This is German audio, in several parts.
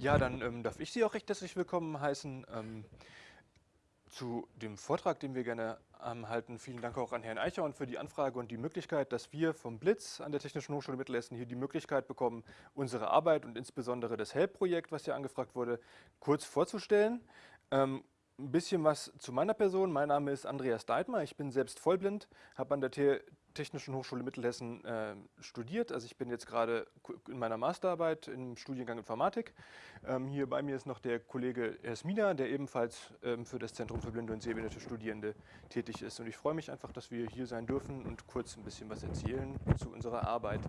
Ja, dann ähm, darf ich Sie auch recht herzlich willkommen heißen ähm, zu dem Vortrag, den wir gerne ähm, halten. Vielen Dank auch an Herrn Eichhorn für die Anfrage und die Möglichkeit, dass wir vom Blitz an der Technischen Hochschule Mittelhessen hier die Möglichkeit bekommen, unsere Arbeit und insbesondere das HELP-Projekt, was hier angefragt wurde, kurz vorzustellen. Ähm, ein bisschen was zu meiner Person. Mein Name ist Andreas Deitmer. Ich bin selbst vollblind, habe an der Technischen Hochschule Mittelhessen äh, studiert. Also ich bin jetzt gerade in meiner Masterarbeit im Studiengang Informatik. Ähm, hier bei mir ist noch der Kollege Esmina, der ebenfalls ähm, für das Zentrum für blinde und sehbehinderte Studierende tätig ist. Und ich freue mich einfach, dass wir hier sein dürfen und kurz ein bisschen was erzählen zu unserer Arbeit.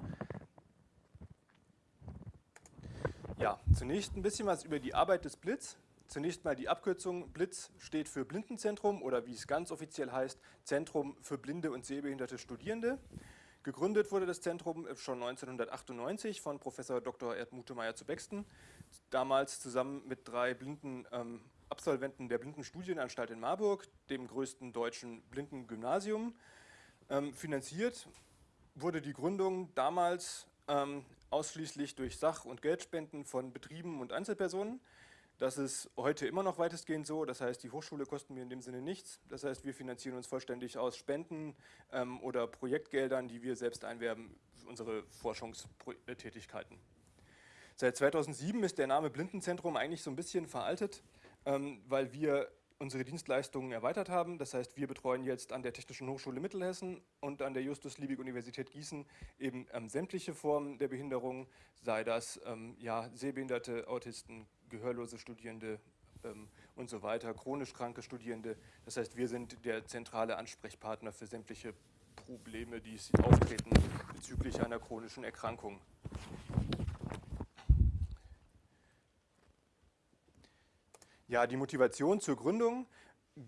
Ja, zunächst ein bisschen was über die Arbeit des Blitz. Zunächst mal die Abkürzung BLITZ steht für Blindenzentrum oder wie es ganz offiziell heißt, Zentrum für blinde und sehbehinderte Studierende. Gegründet wurde das Zentrum schon 1998 von Professor Dr. Erd Mutemeyer zu Bexten, damals zusammen mit drei blinden ähm, Absolventen der Blindenstudienanstalt in Marburg, dem größten deutschen Blindengymnasium. Ähm, finanziert wurde die Gründung damals ähm, ausschließlich durch Sach- und Geldspenden von Betrieben und Einzelpersonen. Das ist heute immer noch weitestgehend so. Das heißt, die Hochschule kosten mir in dem Sinne nichts. Das heißt, wir finanzieren uns vollständig aus Spenden ähm, oder Projektgeldern, die wir selbst einwerben für unsere Forschungstätigkeiten. Seit 2007 ist der Name Blindenzentrum eigentlich so ein bisschen veraltet, ähm, weil wir unsere Dienstleistungen erweitert haben. Das heißt, wir betreuen jetzt an der Technischen Hochschule Mittelhessen und an der Justus-Liebig-Universität Gießen eben ähm, sämtliche Formen der Behinderung, sei das ähm, ja, Sehbehinderte, Autisten, gehörlose Studierende ähm, und so weiter, chronisch kranke Studierende. Das heißt, wir sind der zentrale Ansprechpartner für sämtliche Probleme, die auftreten bezüglich einer chronischen Erkrankung. Ja, die Motivation zur Gründung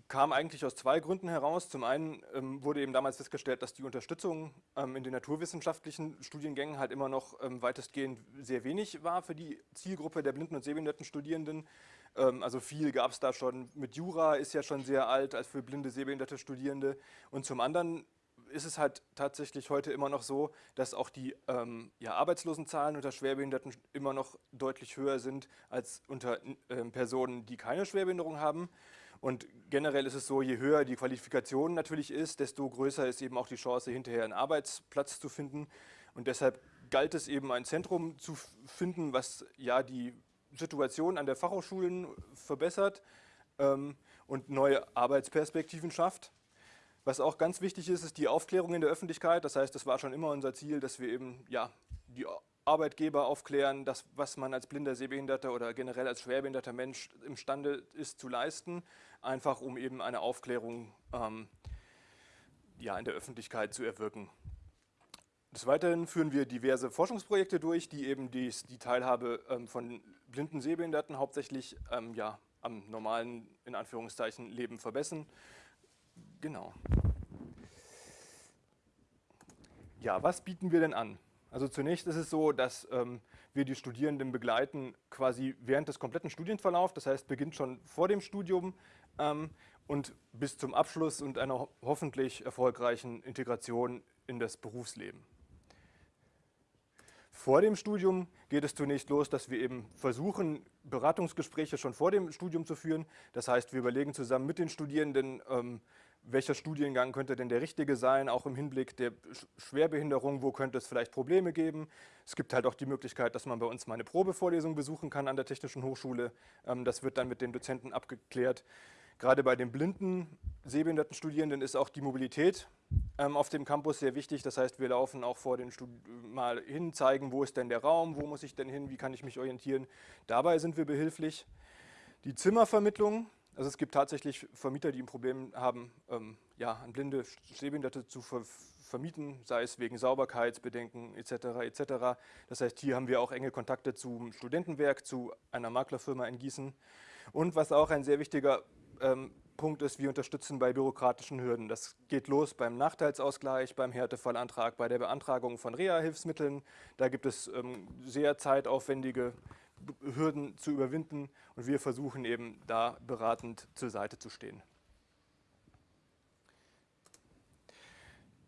kam eigentlich aus zwei Gründen heraus. Zum einen ähm, wurde eben damals festgestellt, dass die Unterstützung ähm, in den naturwissenschaftlichen Studiengängen halt immer noch ähm, weitestgehend sehr wenig war für die Zielgruppe der blinden und sehbehinderten Studierenden. Ähm, also viel gab es da schon mit Jura, ist ja schon sehr alt als für blinde, sehbehinderte Studierende. Und zum anderen ist es halt tatsächlich heute immer noch so, dass auch die ähm, ja, Arbeitslosenzahlen unter Schwerbehinderten immer noch deutlich höher sind als unter äh, Personen, die keine Schwerbehinderung haben. Und generell ist es so, je höher die Qualifikation natürlich ist, desto größer ist eben auch die Chance, hinterher einen Arbeitsplatz zu finden. Und deshalb galt es eben, ein Zentrum zu finden, was ja die Situation an der Fachhochschulen verbessert ähm, und neue Arbeitsperspektiven schafft. Was auch ganz wichtig ist, ist die Aufklärung in der Öffentlichkeit. Das heißt, das war schon immer unser Ziel, dass wir eben ja, die Arbeitgeber aufklären, das, was man als blinder, sehbehinderter oder generell als schwerbehinderter Mensch imstande ist zu leisten, einfach um eben eine Aufklärung ähm, ja, in der Öffentlichkeit zu erwirken. Des Weiteren führen wir diverse Forschungsprojekte durch, die eben die, die Teilhabe ähm, von blinden Sehbehinderten hauptsächlich ähm, ja, am normalen, in Anführungszeichen, Leben verbessern. Genau. Ja, was bieten wir denn an? Also zunächst ist es so, dass ähm, wir die Studierenden begleiten quasi während des kompletten Studienverlaufs, das heißt beginnt schon vor dem Studium ähm, und bis zum Abschluss und einer ho hoffentlich erfolgreichen Integration in das Berufsleben. Vor dem Studium geht es zunächst los, dass wir eben versuchen, Beratungsgespräche schon vor dem Studium zu führen. Das heißt, wir überlegen zusammen mit den Studierenden, ähm, welcher Studiengang könnte denn der richtige sein, auch im Hinblick der Schwerbehinderung, wo könnte es vielleicht Probleme geben. Es gibt halt auch die Möglichkeit, dass man bei uns mal eine Probevorlesung besuchen kann an der Technischen Hochschule. Ähm, das wird dann mit den Dozenten abgeklärt. Gerade bei den blinden, sehbehinderten Studierenden ist auch die Mobilität ähm, auf dem Campus sehr wichtig. Das heißt, wir laufen auch vor den Studi mal hin, zeigen, wo ist denn der Raum, wo muss ich denn hin, wie kann ich mich orientieren. Dabei sind wir behilflich. Die Zimmervermittlung, also es gibt tatsächlich Vermieter, die ein Problem haben, ähm, ja, an blinde Sehbehinderte zu ver vermieten, sei es wegen Sauberkeitsbedenken etc. etc. Das heißt, hier haben wir auch enge Kontakte zum Studentenwerk, zu einer Maklerfirma in Gießen. Und was auch ein sehr wichtiger ähm, Punkt ist, wir unterstützen bei bürokratischen Hürden. Das geht los beim Nachteilsausgleich, beim Härtefallantrag, bei der Beantragung von Reha-Hilfsmitteln. Da gibt es ähm, sehr zeitaufwendige Hürden zu überwinden und wir versuchen eben da beratend zur Seite zu stehen.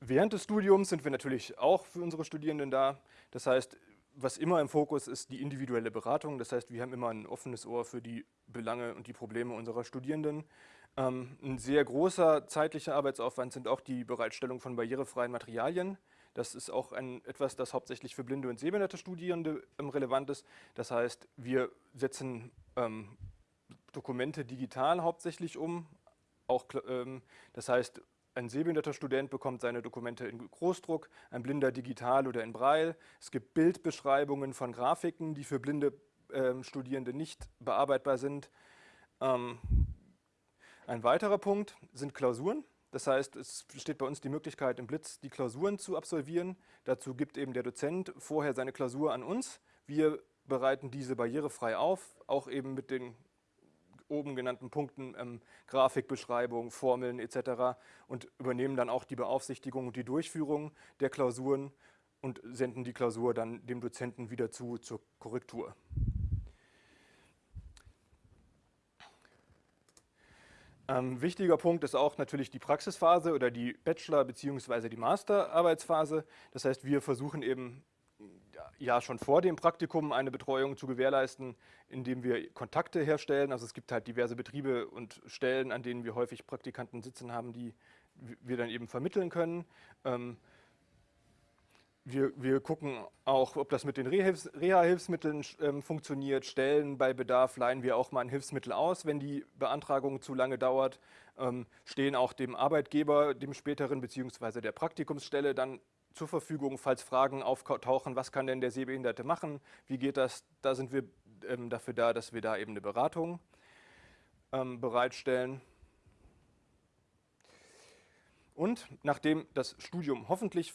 Während des Studiums sind wir natürlich auch für unsere Studierenden da. Das heißt, was immer im Fokus ist, die individuelle Beratung. Das heißt, wir haben immer ein offenes Ohr für die Belange und die Probleme unserer Studierenden. Ähm, ein sehr großer zeitlicher Arbeitsaufwand sind auch die Bereitstellung von barrierefreien Materialien. Das ist auch ein, etwas, das hauptsächlich für blinde und sehbehinderte Studierende ähm, relevant ist. Das heißt, wir setzen ähm, Dokumente digital hauptsächlich um. Auch, ähm, das heißt, ein sehbehinderter Student bekommt seine Dokumente in Großdruck, ein Blinder digital oder in Braille. Es gibt Bildbeschreibungen von Grafiken, die für blinde ähm, Studierende nicht bearbeitbar sind. Ähm, ein weiterer Punkt sind Klausuren. Das heißt, es besteht bei uns die Möglichkeit, im Blitz die Klausuren zu absolvieren. Dazu gibt eben der Dozent vorher seine Klausur an uns. Wir bereiten diese barrierefrei auf, auch eben mit den oben genannten Punkten, ähm, Grafikbeschreibung, Formeln etc. und übernehmen dann auch die Beaufsichtigung und die Durchführung der Klausuren und senden die Klausur dann dem Dozenten wieder zu zur Korrektur. Ähm, wichtiger Punkt ist auch natürlich die Praxisphase oder die Bachelor- bzw. die Masterarbeitsphase. Das heißt, wir versuchen eben ja schon vor dem Praktikum eine Betreuung zu gewährleisten, indem wir Kontakte herstellen. Also es gibt halt diverse Betriebe und Stellen, an denen wir häufig Praktikanten sitzen haben, die wir dann eben vermitteln können. Ähm, wir, wir, gucken auch, ob das mit den Reha-Hilfsmitteln ähm, funktioniert. Stellen bei Bedarf leihen wir auch mal ein Hilfsmittel aus, wenn die Beantragung zu lange dauert. Ähm, stehen auch dem Arbeitgeber, dem späteren bzw. der Praktikumsstelle dann zur Verfügung, falls Fragen auftauchen, was kann denn der Sehbehinderte machen, wie geht das, da sind wir ähm, dafür da, dass wir da eben eine Beratung ähm, bereitstellen. Und nachdem das Studium hoffentlich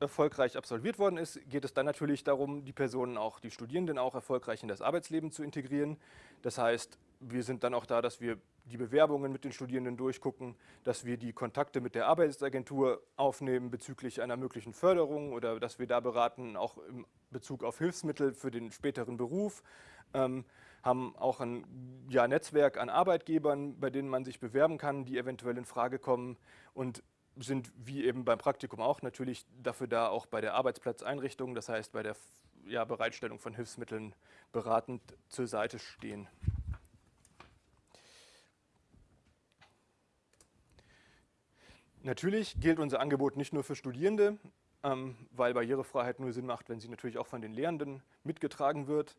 erfolgreich absolviert worden ist, geht es dann natürlich darum, die Personen auch, die Studierenden auch erfolgreich in das Arbeitsleben zu integrieren. Das heißt, wir sind dann auch da, dass wir die Bewerbungen mit den Studierenden durchgucken, dass wir die Kontakte mit der Arbeitsagentur aufnehmen bezüglich einer möglichen Förderung oder dass wir da beraten, auch in Bezug auf Hilfsmittel für den späteren Beruf. Ähm, haben auch ein ja, Netzwerk an Arbeitgebern, bei denen man sich bewerben kann, die eventuell in Frage kommen und sind wie eben beim Praktikum auch natürlich dafür da, auch bei der Arbeitsplatzeinrichtung, das heißt bei der ja, Bereitstellung von Hilfsmitteln beratend zur Seite stehen. Natürlich gilt unser Angebot nicht nur für Studierende, ähm, weil Barrierefreiheit nur Sinn macht, wenn sie natürlich auch von den Lehrenden mitgetragen wird.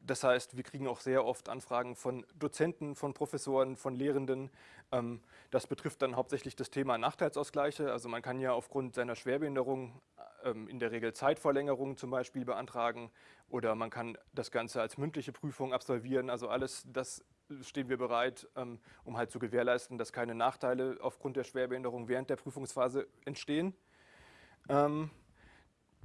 Das heißt, wir kriegen auch sehr oft Anfragen von Dozenten, von Professoren, von Lehrenden. Ähm, das betrifft dann hauptsächlich das Thema Nachteilsausgleiche. Also man kann ja aufgrund seiner Schwerbehinderung ähm, in der Regel Zeitverlängerung zum Beispiel beantragen oder man kann das Ganze als mündliche Prüfung absolvieren. Also alles das stehen wir bereit, ähm, um halt zu gewährleisten, dass keine Nachteile aufgrund der Schwerbehinderung während der Prüfungsphase entstehen.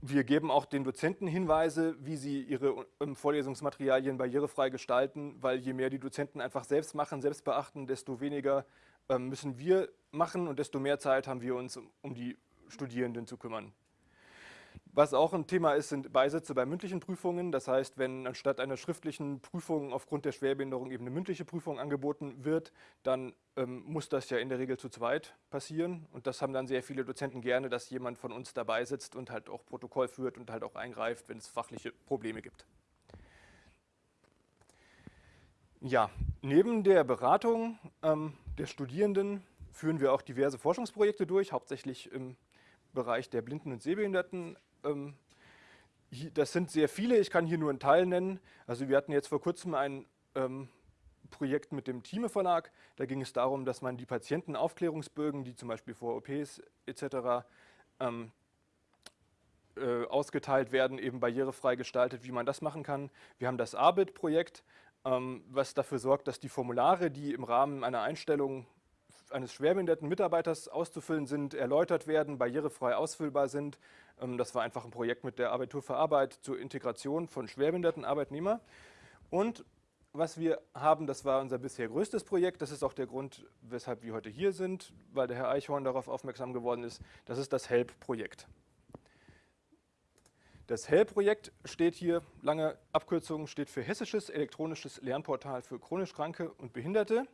Ähm, wir geben auch den Dozenten Hinweise, wie sie ihre ähm, Vorlesungsmaterialien barrierefrei gestalten, weil je mehr die Dozenten einfach selbst machen, selbst beachten, desto weniger müssen wir machen und desto mehr Zeit haben wir uns um die Studierenden zu kümmern. Was auch ein Thema ist, sind Beisätze bei mündlichen Prüfungen. Das heißt, wenn anstatt einer schriftlichen Prüfung aufgrund der Schwerbehinderung eben eine mündliche Prüfung angeboten wird, dann ähm, muss das ja in der Regel zu zweit passieren. Und das haben dann sehr viele Dozenten gerne, dass jemand von uns dabei sitzt und halt auch Protokoll führt und halt auch eingreift, wenn es fachliche Probleme gibt. Ja, neben der Beratung ähm, der Studierenden führen wir auch diverse Forschungsprojekte durch, hauptsächlich im Bereich der Blinden- und Sehbehinderten. Ähm, das sind sehr viele, ich kann hier nur einen Teil nennen. Also wir hatten jetzt vor kurzem ein ähm, Projekt mit dem Thieme Verlag. Da ging es darum, dass man die Patientenaufklärungsbögen, die zum Beispiel vor OPs etc. Ähm, äh, ausgeteilt werden, eben barrierefrei gestaltet, wie man das machen kann. Wir haben das ARBIT-Projekt, ähm, was dafür sorgt, dass die Formulare, die im Rahmen einer Einstellung eines schwerbehinderten Mitarbeiters auszufüllen sind, erläutert werden, barrierefrei ausfüllbar sind. Ähm, das war einfach ein Projekt mit der Abitur für Arbeit zur Integration von schwerbehinderten Arbeitnehmern. Und was wir haben, das war unser bisher größtes Projekt, das ist auch der Grund, weshalb wir heute hier sind, weil der Herr Eichhorn darauf aufmerksam geworden ist, das ist das HELP-Projekt. Das HELP-Projekt steht hier, lange Abkürzung, steht für Hessisches elektronisches Lernportal für chronisch Kranke und Behinderte.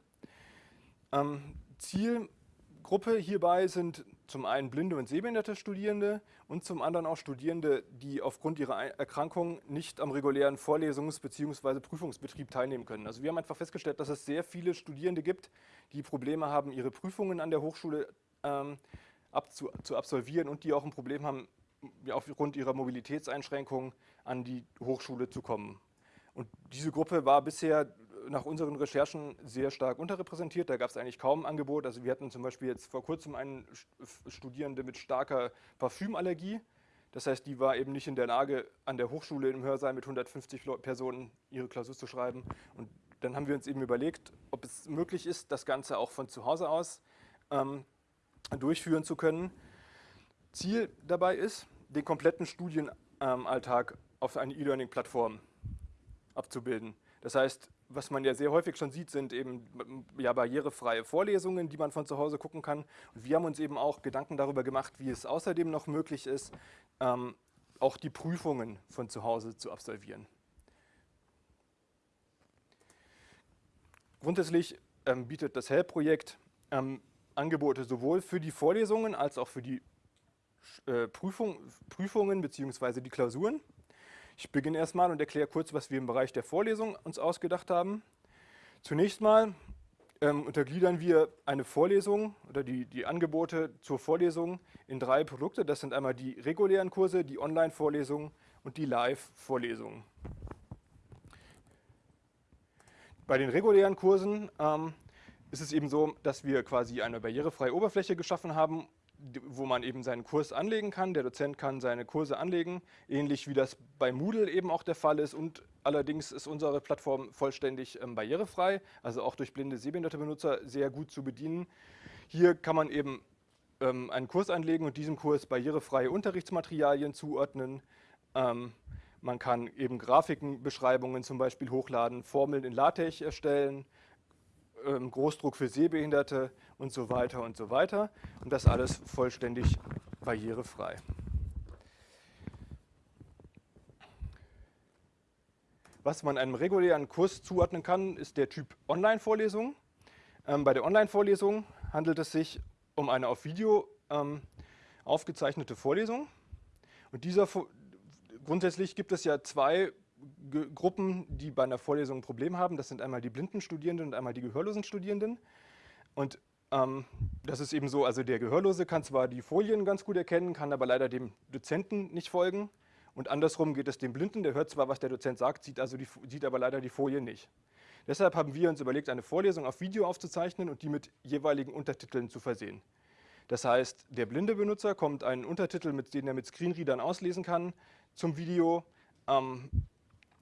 Ähm, Zielgruppe hierbei sind zum einen blinde und sehbehinderte Studierende und zum anderen auch Studierende, die aufgrund ihrer Erkrankung nicht am regulären Vorlesungs- bzw. Prüfungsbetrieb teilnehmen können. Also wir haben einfach festgestellt, dass es sehr viele Studierende gibt, die Probleme haben, ihre Prüfungen an der Hochschule ähm, abzu, zu absolvieren und die auch ein Problem haben, aufgrund ihrer Mobilitätseinschränkungen an die Hochschule zu kommen. Und diese Gruppe war bisher nach unseren Recherchen sehr stark unterrepräsentiert. Da gab es eigentlich kaum Angebot. Also wir hatten zum Beispiel jetzt vor kurzem einen Studierende mit starker Parfümallergie. Das heißt, die war eben nicht in der Lage, an der Hochschule im Hörsaal mit 150 Personen ihre Klausur zu schreiben. Und dann haben wir uns eben überlegt, ob es möglich ist, das Ganze auch von zu Hause aus ähm, durchführen zu können. Ziel dabei ist, den kompletten Studienalltag auf eine E-Learning-Plattform abzubilden. Das heißt, was man ja sehr häufig schon sieht, sind eben ja, barrierefreie Vorlesungen, die man von zu Hause gucken kann. Und wir haben uns eben auch Gedanken darüber gemacht, wie es außerdem noch möglich ist, ähm, auch die Prüfungen von zu Hause zu absolvieren. Grundsätzlich ähm, bietet das HELP-Projekt ähm, Angebote sowohl für die Vorlesungen als auch für die äh, Prüfung, Prüfungen bzw. die Klausuren. Ich beginne erstmal und erkläre kurz, was wir im Bereich der Vorlesung uns ausgedacht haben. Zunächst mal ähm, untergliedern wir eine Vorlesung oder die, die Angebote zur Vorlesung in drei Produkte. Das sind einmal die regulären Kurse, die Online-Vorlesungen und die Live-Vorlesungen. Bei den regulären Kursen ähm, ist es eben so, dass wir quasi eine barrierefreie Oberfläche geschaffen haben, wo man eben seinen Kurs anlegen kann. Der Dozent kann seine Kurse anlegen, ähnlich wie das bei Moodle eben auch der Fall ist. Und allerdings ist unsere Plattform vollständig ähm, barrierefrei, also auch durch blinde, sehbehinderte Benutzer sehr gut zu bedienen. Hier kann man eben ähm, einen Kurs anlegen und diesem Kurs barrierefreie Unterrichtsmaterialien zuordnen. Ähm, man kann eben Grafikenbeschreibungen zum Beispiel hochladen, Formeln in LaTeX erstellen, Großdruck für Sehbehinderte und so weiter und so weiter. Und das alles vollständig barrierefrei. Was man einem regulären Kurs zuordnen kann, ist der Typ Online-Vorlesung. Ähm, bei der Online-Vorlesung handelt es sich um eine auf Video ähm, aufgezeichnete Vorlesung. Und dieser, grundsätzlich gibt es ja zwei Gruppen, die bei einer Vorlesung ein Problem haben. Das sind einmal die blinden Studierenden und einmal die gehörlosen Studierenden. Und ähm, das ist eben so, also der Gehörlose kann zwar die Folien ganz gut erkennen, kann aber leider dem Dozenten nicht folgen. Und andersrum geht es dem Blinden, der hört zwar, was der Dozent sagt, sieht, also die, sieht aber leider die Folien nicht. Deshalb haben wir uns überlegt, eine Vorlesung auf Video aufzuzeichnen und die mit jeweiligen Untertiteln zu versehen. Das heißt, der blinde Benutzer kommt einen Untertitel, mit dem er mit Screenreadern auslesen kann, zum Video. Ähm,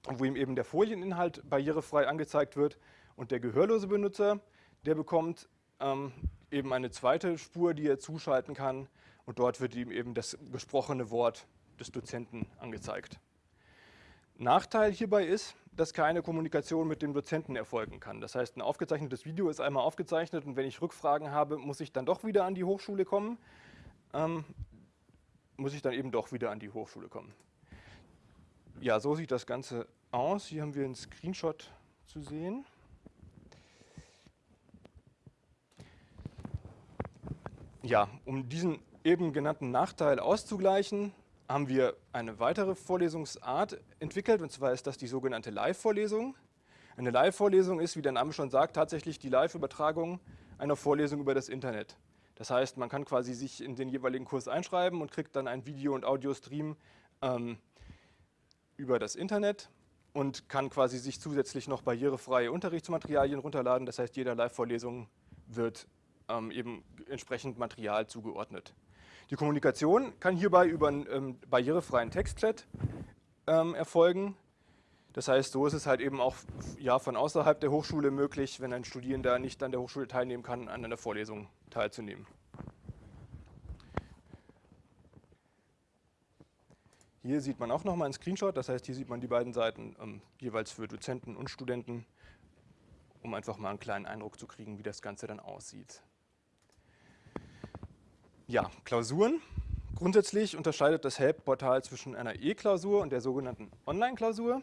wo ihm eben der Folieninhalt barrierefrei angezeigt wird. Und der gehörlose Benutzer, der bekommt ähm, eben eine zweite Spur, die er zuschalten kann. Und dort wird ihm eben das gesprochene Wort des Dozenten angezeigt. Nachteil hierbei ist, dass keine Kommunikation mit dem Dozenten erfolgen kann. Das heißt, ein aufgezeichnetes Video ist einmal aufgezeichnet und wenn ich Rückfragen habe, muss ich dann doch wieder an die Hochschule kommen. Ähm, muss ich dann eben doch wieder an die Hochschule kommen. Ja, so sieht das Ganze aus. Hier haben wir einen Screenshot zu sehen. Ja, um diesen eben genannten Nachteil auszugleichen, haben wir eine weitere Vorlesungsart entwickelt, und zwar ist das die sogenannte Live-Vorlesung. Eine Live-Vorlesung ist, wie der Name schon sagt, tatsächlich die Live-Übertragung einer Vorlesung über das Internet. Das heißt, man kann quasi sich in den jeweiligen Kurs einschreiben und kriegt dann ein Video- und Audiostream ähm, über das Internet und kann quasi sich zusätzlich noch barrierefreie Unterrichtsmaterialien runterladen. Das heißt, jeder Live-Vorlesung wird ähm, eben entsprechend Material zugeordnet. Die Kommunikation kann hierbei über einen ähm, barrierefreien Textchat ähm, erfolgen. Das heißt, so ist es halt eben auch ja, von außerhalb der Hochschule möglich, wenn ein Studierender nicht an der Hochschule teilnehmen kann, an einer Vorlesung teilzunehmen. Hier sieht man auch nochmal einen Screenshot, das heißt, hier sieht man die beiden Seiten ähm, jeweils für Dozenten und Studenten, um einfach mal einen kleinen Eindruck zu kriegen, wie das Ganze dann aussieht. Ja, Klausuren. Grundsätzlich unterscheidet das HELP-Portal zwischen einer E-Klausur und der sogenannten Online-Klausur.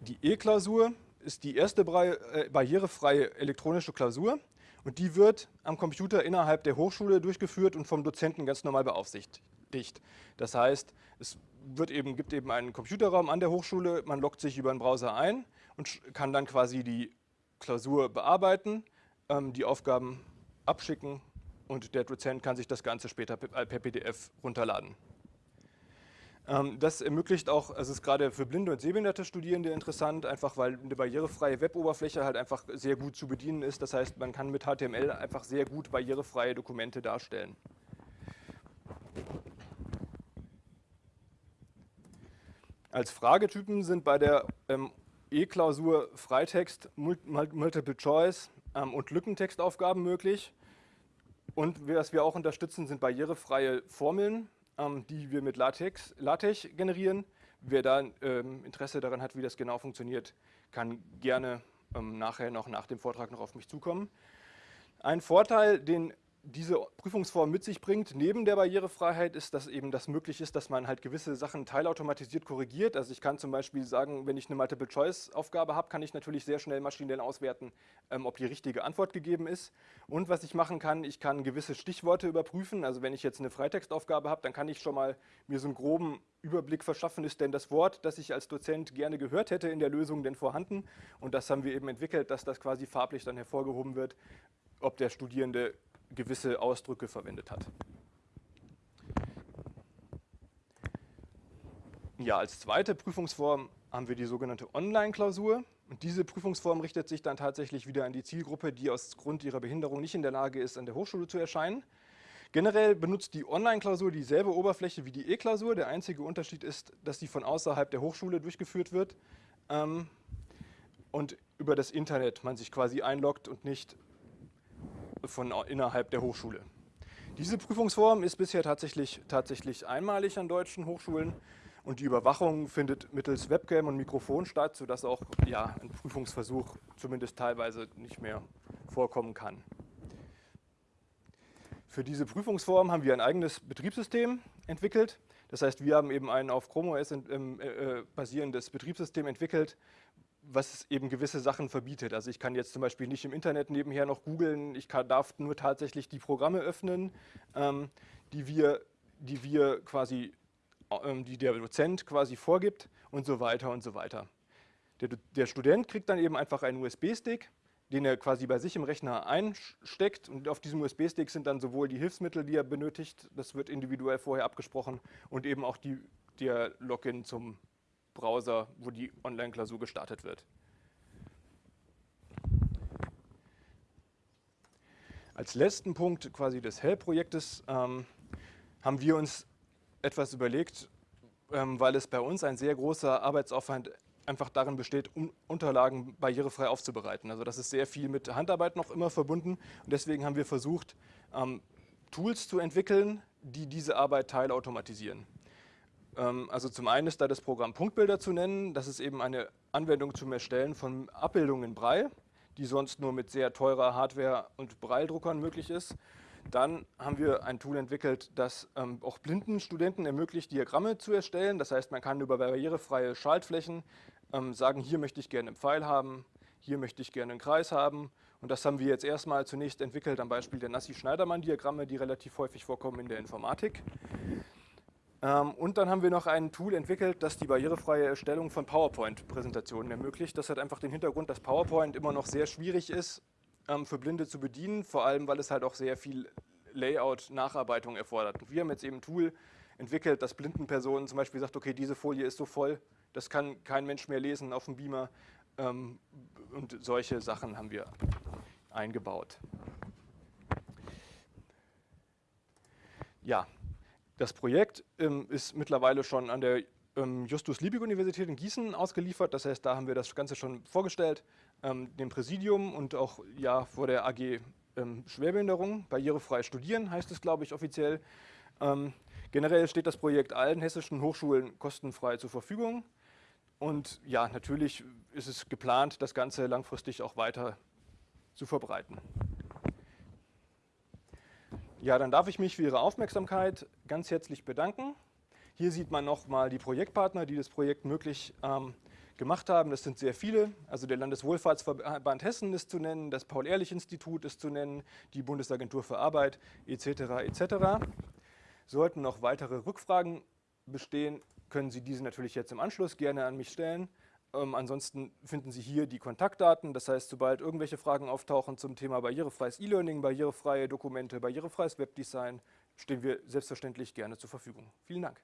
Die E-Klausur ist die erste äh, barrierefreie elektronische Klausur Und die wird am Computer innerhalb der Hochschule durchgeführt und vom Dozenten ganz normal beaufsichtigt. Das heißt, es wird eben, gibt eben einen Computerraum an der Hochschule, man loggt sich über einen Browser ein und kann dann quasi die Klausur bearbeiten, ähm, die Aufgaben abschicken und der Dozent kann sich das Ganze später per PDF runterladen. Ähm, das ermöglicht auch, also ist gerade für blinde und sehbehinderte Studierende interessant, einfach weil eine barrierefreie Weboberfläche halt einfach sehr gut zu bedienen ist. Das heißt, man kann mit HTML einfach sehr gut barrierefreie Dokumente darstellen. Als Fragetypen sind bei der ähm, E-Klausur Freitext, Multiple Choice ähm, und Lückentextaufgaben möglich. Und was wir auch unterstützen, sind barrierefreie Formeln, ähm, die wir mit LaTeX, LaTeX generieren. Wer da ähm, Interesse daran hat, wie das genau funktioniert, kann gerne ähm, nachher noch nach dem Vortrag noch auf mich zukommen. Ein Vorteil, den diese Prüfungsform mit sich bringt, neben der Barrierefreiheit, ist, dass eben das möglich ist, dass man halt gewisse Sachen teilautomatisiert korrigiert. Also ich kann zum Beispiel sagen, wenn ich eine Multiple-Choice-Aufgabe habe, kann ich natürlich sehr schnell maschinell auswerten, ähm, ob die richtige Antwort gegeben ist. Und was ich machen kann, ich kann gewisse Stichworte überprüfen. Also wenn ich jetzt eine Freitextaufgabe habe, dann kann ich schon mal mir so einen groben Überblick verschaffen, ist denn das Wort, das ich als Dozent gerne gehört hätte in der Lösung denn vorhanden? Und das haben wir eben entwickelt, dass das quasi farblich dann hervorgehoben wird, ob der Studierende gewisse Ausdrücke verwendet hat. Ja, als zweite Prüfungsform haben wir die sogenannte Online-Klausur. Und diese Prüfungsform richtet sich dann tatsächlich wieder an die Zielgruppe, die aus Grund ihrer Behinderung nicht in der Lage ist, an der Hochschule zu erscheinen. Generell benutzt die Online-Klausur dieselbe Oberfläche wie die E-Klausur. Der einzige Unterschied ist, dass sie von außerhalb der Hochschule durchgeführt wird ähm, und über das Internet man sich quasi einloggt und nicht von innerhalb der Hochschule. Diese Prüfungsform ist bisher tatsächlich, tatsächlich einmalig an deutschen Hochschulen und die Überwachung findet mittels Webcam und Mikrofon statt, sodass auch ja, ein Prüfungsversuch zumindest teilweise nicht mehr vorkommen kann. Für diese Prüfungsform haben wir ein eigenes Betriebssystem entwickelt. Das heißt, wir haben eben ein auf Chrome OS äh, äh, basierendes Betriebssystem entwickelt, was eben gewisse Sachen verbietet. Also ich kann jetzt zum Beispiel nicht im Internet nebenher noch googeln, ich kann, darf nur tatsächlich die Programme öffnen, ähm, die, wir, die wir quasi, ähm, die der Dozent quasi vorgibt und so weiter und so weiter. Der, der Student kriegt dann eben einfach einen USB-Stick, den er quasi bei sich im Rechner einsteckt und auf diesem USB-Stick sind dann sowohl die Hilfsmittel, die er benötigt, das wird individuell vorher abgesprochen und eben auch die, der Login zum Browser, wo die Online-Klausur gestartet wird. Als letzten Punkt quasi des Hell-Projektes ähm, haben wir uns etwas überlegt, ähm, weil es bei uns ein sehr großer Arbeitsaufwand einfach darin besteht, um Unterlagen barrierefrei aufzubereiten. Also das ist sehr viel mit Handarbeit noch immer verbunden und deswegen haben wir versucht, ähm, Tools zu entwickeln, die diese Arbeit teilautomatisieren. Ähm, also zum einen ist da das Programm Punktbilder zu nennen. Das ist eben eine Anwendung zum Erstellen von Abbildungen in Braille, die sonst nur mit sehr teurer Hardware und Braille-Druckern möglich ist. Dann haben wir ein Tool entwickelt, das ähm, auch blinden Studenten ermöglicht, Diagramme zu erstellen. Das heißt, man kann über barrierefreie Schaltflächen ähm, sagen, hier möchte ich gerne einen Pfeil haben, hier möchte ich gerne einen Kreis haben. Und das haben wir jetzt erstmal zunächst entwickelt am Beispiel der Nassi-Schneidermann-Diagramme, die relativ häufig vorkommen in der Informatik. Ähm, und dann haben wir noch ein Tool entwickelt, das die barrierefreie Erstellung von PowerPoint-Präsentationen ermöglicht. Das hat einfach den Hintergrund, dass PowerPoint immer noch sehr schwierig ist ähm, für Blinde zu bedienen, vor allem weil es halt auch sehr viel Layout-Nacharbeitung erfordert. Und wir haben jetzt eben ein Tool entwickelt, das blinden Personen zum Beispiel sagt, okay, diese Folie ist so voll, das kann kein Mensch mehr lesen auf dem Beamer. Ähm, und solche Sachen haben wir eingebaut. Ja, das Projekt ähm, ist mittlerweile schon an der ähm, Justus-Liebig-Universität in Gießen ausgeliefert. Das heißt, da haben wir das Ganze schon vorgestellt, ähm, dem Präsidium und auch ja, vor der AG ähm, Schwerbehinderung. Barrierefrei studieren heißt es, glaube ich, offiziell. Ähm, generell steht das Projekt allen hessischen Hochschulen kostenfrei zur Verfügung. Und ja, natürlich ist es geplant, das Ganze langfristig auch weiter zu verbreiten. Ja, dann darf ich mich für Ihre Aufmerksamkeit ganz herzlich bedanken. Hier sieht man nochmal die Projektpartner, die das Projekt möglich ähm, gemacht haben. Das sind sehr viele. Also der Landeswohlfahrtsverband Hessen ist zu nennen, das Paul-Ehrlich-Institut ist zu nennen, die Bundesagentur für Arbeit etc. etc. Sollten noch weitere Rückfragen bestehen, können Sie diese natürlich jetzt im Anschluss gerne an mich stellen. Ähm, ansonsten finden Sie hier die Kontaktdaten. Das heißt, sobald irgendwelche Fragen auftauchen zum Thema barrierefreies E-Learning, barrierefreie Dokumente, barrierefreies Webdesign, stehen wir selbstverständlich gerne zur Verfügung. Vielen Dank.